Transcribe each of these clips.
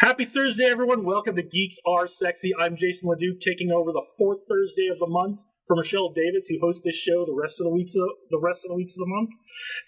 Happy Thursday, everyone. Welcome to Geeks Are Sexy. I'm Jason LeDuc, taking over the fourth Thursday of the month for Michelle Davis, who hosts this show the rest of the weeks of the rest of the weeks of the month.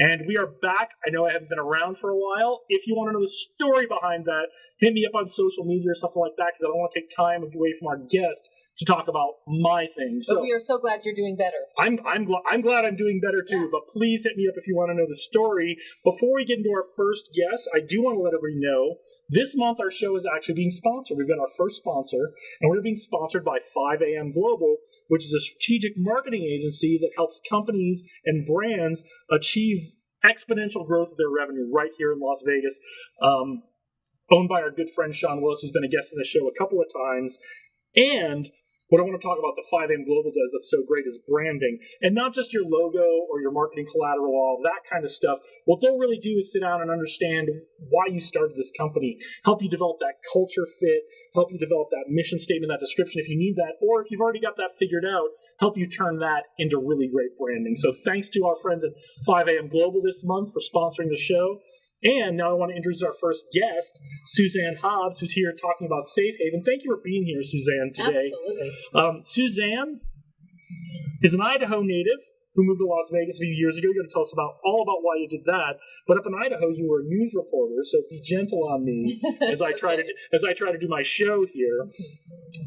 And we are back. I know I haven't been around for a while. If you want to know the story behind that, hit me up on social media or something like that, because I don't want to take time away from our guest to talk about my things. So but we are so glad you're doing better. I'm I'm, gl- I'm glad I'm doing better too. Yeah. But please hit me up if you want to know the story. Before we get into our first guest, I do want to let everybody know this month our show is actually being sponsored. We've got our first sponsor, and we're being sponsored by 5 a.m. Global, which is a strategic marketing agency that helps companies and brands achieve exponential growth of their revenue right here in Las Vegas. Um, owned by our good friend Sean Willis, who's been a guest on the show a couple of times. And what I want to talk about the 5M Global does that's so great is branding. And not just your logo or your marketing collateral, all that kind of stuff. What they'll really do is sit down and understand why you started this company, help you develop that culture fit, help you develop that mission statement, that description if you need that, or if you've already got that figured out, help you turn that into really great branding. So thanks to our friends at 5AM Global this month for sponsoring the show. And now I want to introduce our first guest, Suzanne Hobbs, who's here talking about Safe Haven. Thank you for being here, Suzanne, today. Absolutely. Um, Suzanne is an Idaho native who moved to Las Vegas a few years ago. You're going to tell us about all about why you did that. But up in Idaho, you were a news reporter, so be gentle on me as I try to as I try to do my show here.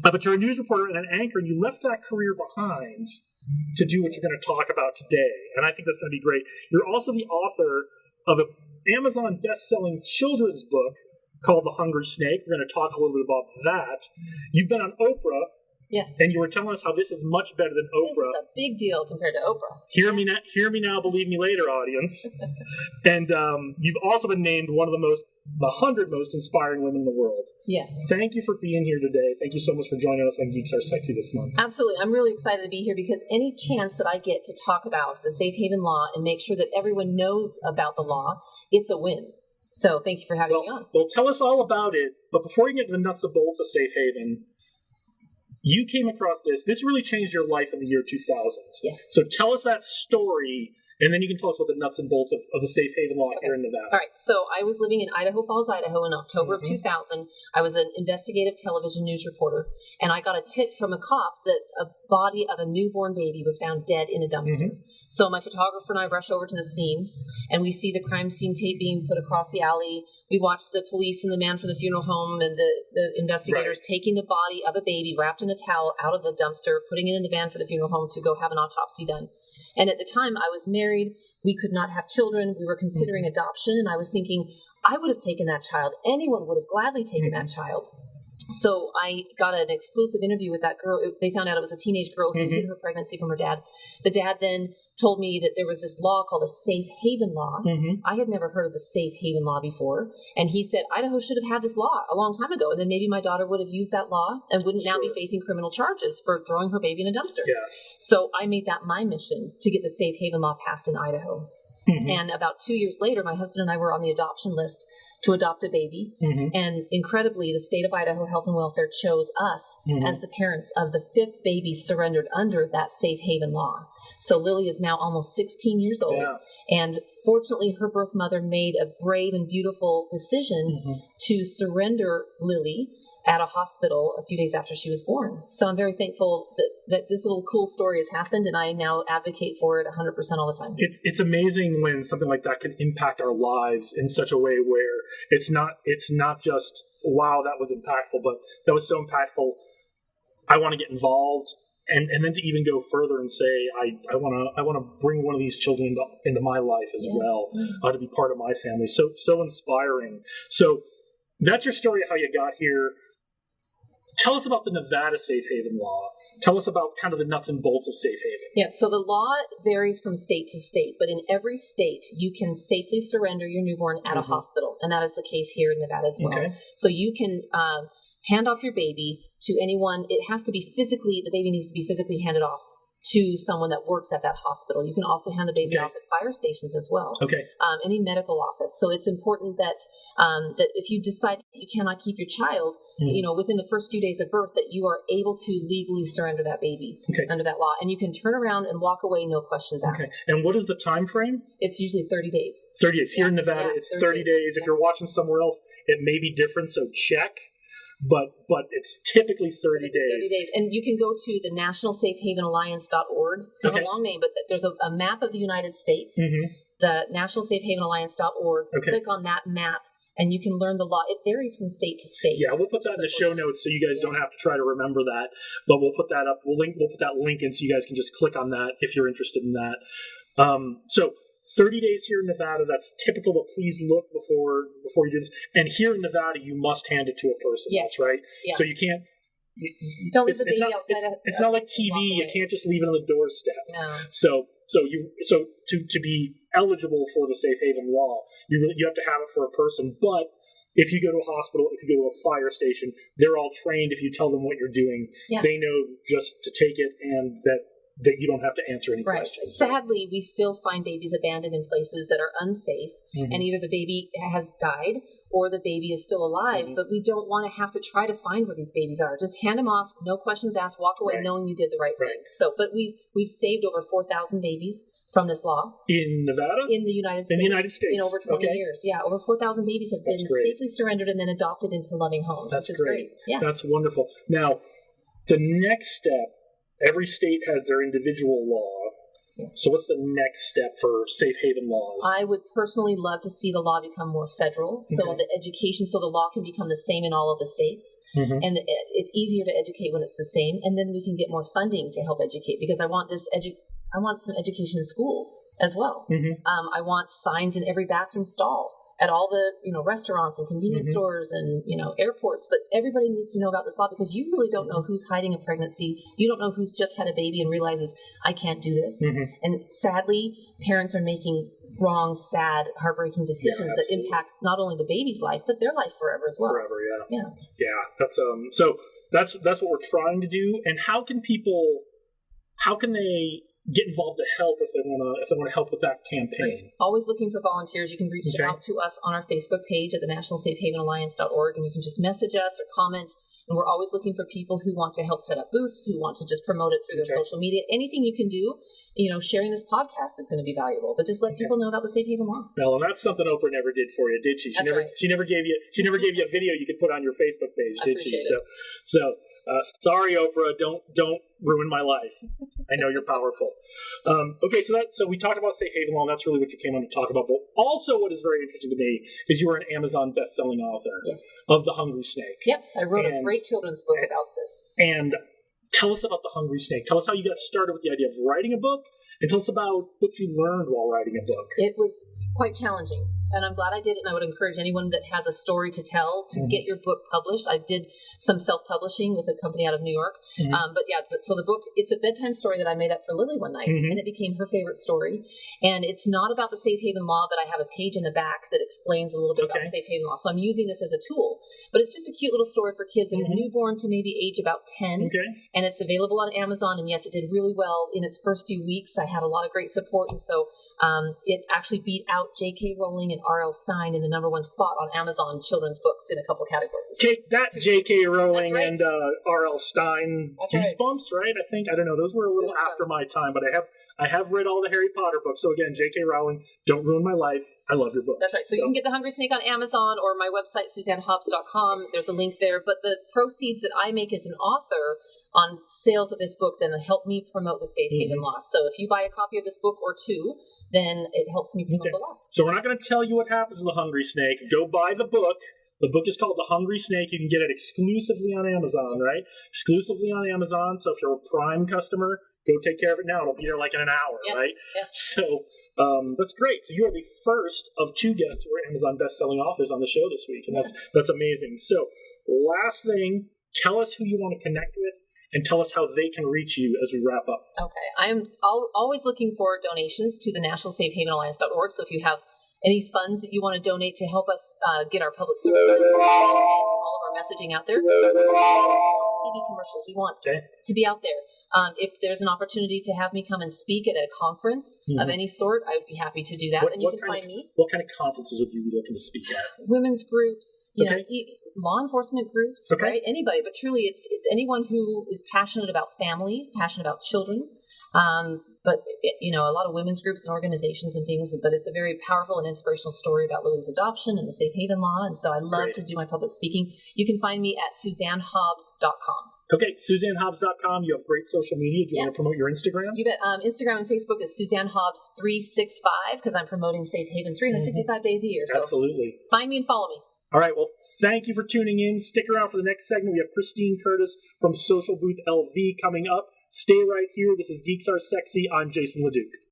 Uh, but you're a news reporter and an anchor, and you left that career behind to do what you're going to talk about today. And I think that's going to be great. You're also the author of an Amazon best-selling children's book called The Hungry Snake. We're going to talk a little bit about that. You've been on Oprah. Yes. And you were telling us how this is much better than Oprah. This is a big deal compared to Oprah. Hear me now, hear me now, believe me later, audience. and um, you've also been named one of the most the 100 most inspiring women in the world. Yes. Thank you for being here today. Thank you so much for joining us on Geeks Are Sexy this month. Absolutely. I'm really excited to be here because any chance that I get to talk about the Safe Haven law and make sure that everyone knows about the law, it's a win. So thank you for having well, me on. Well, tell us all about it. But before you get into the nuts and bolts of Safe Haven, you came across this. This really changed your life in the year 2000. Yes. So tell us that story and then you can tell us about the nuts and bolts of, of the safe haven law okay. here in Nevada. All right. So I was living in Idaho Falls, Idaho in October mm-hmm. of 2000. I was an investigative television news reporter, and I got a tip from a cop that a body of a newborn baby was found dead in a dumpster. Mm-hmm. So my photographer and I rush over to the scene, and we see the crime scene tape being put across the alley. We watch the police and the man from the funeral home and the, the investigators right. taking the body of a baby wrapped in a towel out of the dumpster, putting it in the van for the funeral home to go have an autopsy done. And at the time, I was married. We could not have children. We were considering mm-hmm. adoption. And I was thinking, I would have taken that child. Anyone would have gladly taken mm-hmm. that child. So I got an exclusive interview with that girl. They found out it was a teenage girl who mm-hmm. hid her pregnancy from her dad. The dad then told me that there was this law called a safe haven law. Mm-hmm. I had never heard of the safe haven law before. And he said Idaho should have had this law a long time ago. And then maybe my daughter would have used that law and wouldn't sure. now be facing criminal charges for throwing her baby in a dumpster. Yeah. So I made that my mission to get the safe haven law passed in Idaho. Mm-hmm. And about two years later, my husband and I were on the adoption list to adopt a baby. Mm-hmm. And incredibly, the state of Idaho Health and Welfare chose us mm-hmm. as the parents of the fifth baby surrendered under that safe haven law. So Lily is now almost 16 years old. Yeah. And fortunately, her birth mother made a brave and beautiful decision mm-hmm. to surrender Lily at a hospital a few days after she was born. So I'm very thankful that, that this little cool story has happened and I now advocate for it 100% all the time. It's, it's amazing when something like that can impact our lives in such a way where it's not, it's not just, wow, that was impactful, but that was so impactful. I want to get involved. And, and then to even go further and say I, I want to I want to bring one of these children into, into my life as yeah. well uh, to be part of my family so so inspiring so that's your story of how you got here Tell us about the Nevada Safe Haven law. Tell us about kind of the nuts and bolts of safe haven. Yeah, so the law varies from state to state, but in every state, you can safely surrender your newborn at mm-hmm. a hospital, and that is the case here in Nevada as well. Okay. So you can um, hand off your baby to anyone. It has to be physically, the baby needs to be physically handed off to someone that works at that hospital. You can also hand the baby Okay. off at fire stations as well. Okay. Um, any medical office. So it's important that um, that if you decide that you cannot keep your child, Mhm. you know, within the first few days of birth, that you are able to legally surrender that baby Okay. under that law, and you can turn around and walk away, no questions asked. Okay. And what is the time frame? It's usually 30 days. 30 days. Here in Nevada, yeah, it's 30 30 days. If yeah. you're watching somewhere else, it may be different, so check. But but it's typically 30 days. 30 days. And you can go to the nationalsafehavenalliance.org. It's kind Okay. of a long name, but there's a, a map of the United States, hmm the nationalsafehavenalliance.org. Okay. Click on that map and you can learn the law. It varies from state to state. Yeah, we'll put that in the show notes so you guys don't have to try to remember that. But we'll put that up. We'll link. We'll put that link in so you guys can just click on that if you're interested in that. Um, so 30 days here in Nevada. That's typical, but please look before before you do this. And here in Nevada, you must hand it to a person. Yes. That's right. Yeah. So you can't. you- Don't leave it's, the baby not, outside It's, a- it's not like TV. You can't just leave it on the doorstep. No. So so you so to to be eligible for the safe haven law, you really, you have to have it for a person. But if you go to a hospital, if you go to a fire station, they're all trained. If you tell them what you're doing, Yeah. they know just to take it and that that you don't have to answer any Right. questions. Sadly, we still find babies abandoned in places that are unsafe, Mhm. and either the baby has died or the baby is still alive. Mhm. But we don't want to have to try to find where these babies are. Just hand them off, no questions asked, walk away Right. knowing you did the right thing. So, but we we've saved over four thousand babies from this law in Nevada, in the United States. In the United States. in over twenty Okay. years. Yeah, over four thousand babies have That's been great. safely surrendered and then adopted into loving homes, That's which is great. great. Yeah. that's wonderful. Now, the next step. Every state has their individual law. Yes. So, what's the next step for safe haven laws? I would personally love to see the law become more federal, so Okay. the education, so the law can become the same in all of the states, Mhm. and it's easier to educate when it's the same, and then we can get more funding to help educate because I want this edu- I want some education in schools as well. Mhm. Um, I want signs in every bathroom stall at all the you know restaurants and convenience Mhm. stores and you know airports. But everybody needs to know about this law because you really don't know who's hiding a pregnancy. You don't know who's just had a baby and realizes I can't do this. Mhm. And sadly, parents are making wrong, sad, heartbreaking decisions that impact not only the baby's life but their life forever as well. forever yeah Yeah. yeah that's um so that's that's what we're trying to do and how can people how can they get involved to help if they want to if they want to help with that campaign Always looking for volunteers. You can reach Okay. out to us on our Facebook page at the nationalsafehavenalliance.org and you can just message us or comment. And we're always looking for people who want to help set up booths, who want to just promote it through their Okay. social media. Anything you can do, you know, sharing this podcast is going to be valuable. But just let Okay. people know about the Safe Haven Law. well and that's something oprah never did for you did she she That's never right. she never gave you she never gave you a video you could put on your facebook page I did she appreciate so so uh, sorry oprah don't don't ruin my life i know you're powerful um, okay so that so we talked about safe haven law that's really what you came on to talk about but also what is very interesting to me is you are an amazon best-selling author Yes. of the hungry snake Yep. I wrote a And- great children's book about this. And tell us about the Hungry Snake. Tell us how you got started with the idea of writing a book, and tell us about what you learned while writing a book. It was quite challenging, and I'm glad I did it. And I would encourage anyone that has a story to tell to Mhm. get your book published. I did some self-publishing with a company out of New York, Mhm. um, but yeah. So the book, it's a bedtime story that I made up for Lily one night, Mhm. and it became her favorite story. And it's not about the safe haven law, but I have a page in the back that explains a little bit about Okay. the safe haven law. So I'm using this as a tool, but it's just a cute little story for kids that are Mhm. newborn to maybe age about ten Okay. and it's available on Amazon. And yes, it did really well in its first few weeks. I had a lot of great support, and so um, it actually beat out J.K. Rowling and R.L. Stine in the number one spot on Amazon children's books in a couple categories. Take that, J.K. Rowling right. and uh, R.L. Stine. That's right. Goosebumps, right. I think I don't know. Those were a little Goosebumps. after my time, but I have I have read all the Harry Potter books. So again, J.K. Rowling, don't ruin my life. I love your book. That's right. So, you can get The Hungry Snake on Amazon or my website, suzannehobbs.com. There's a link there. But the proceeds that I make as an author on sales of this book then help me promote the Safe Haven Mhm. Law. So if you buy a copy of this book or two, then it helps me promote Okay. the law. So we're not going to tell you what happens to the Hungry Snake. Go buy the book. The book is called The Hungry Snake. You can get it exclusively on Amazon, right? Exclusively on Amazon. So if you're a Prime customer, go take care of it now. It'll be there like in an hour, right? So um, that's great. So you are the first of two guests who are Amazon best-selling authors on the show this week, and that's that's amazing. So last thing, tell us who you want to connect with, and tell us how they can reach you as we wrap up. Okay. I'm al- always looking for donations to the National Safe Haven Alliance.org. So if you have any funds that you want to donate to help us uh, get our public service, all of our messaging out there, TV commercials. We want Okay. to be out there. Um, if there's an opportunity to have me come and speak at a conference of Mhm. any sort, I would be happy to do that. What- and you can find me What kind of conferences would you be looking to speak at? women's groups, you know, Okay. e- law enforcement groups, Okay. right? Anybody, but truly, it's it's anyone who is passionate about families, passionate about children. Um, but you know, a lot of women's groups and organizations and things. But it's a very powerful and inspirational story about Lily's adoption and the safe haven law. And so I love Great. to do my public speaking. You can find me at suzannehobbs.com. Okay, SuzanneHobbs.com. You have great social media. Do you Yeah. want to promote your Instagram? You bet. Um, Instagram and Facebook is Suzanne Hobbs three six five because I'm promoting Safe Haven 365 days a year. So Absolutely. find me and follow me. All right. Well, thank you for tuning in. Stick around for the next segment. We have Christine Curtis from Social Booth LV coming up. Stay right here. This is Geeks Are Sexy. I'm Jason LeDuc.